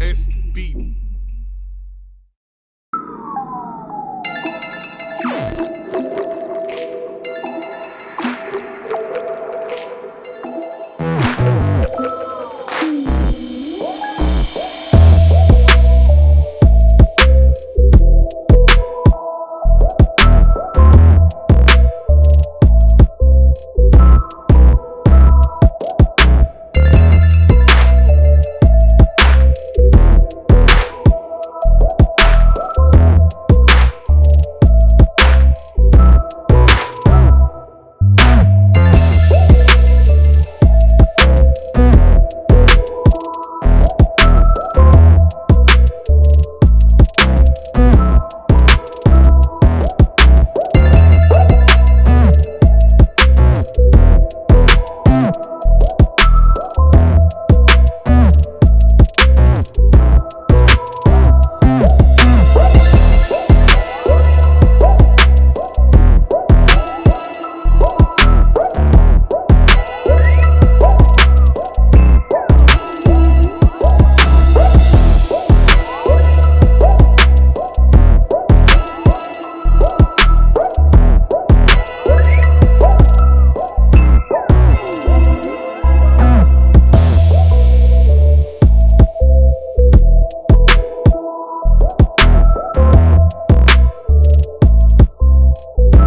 SB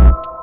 You.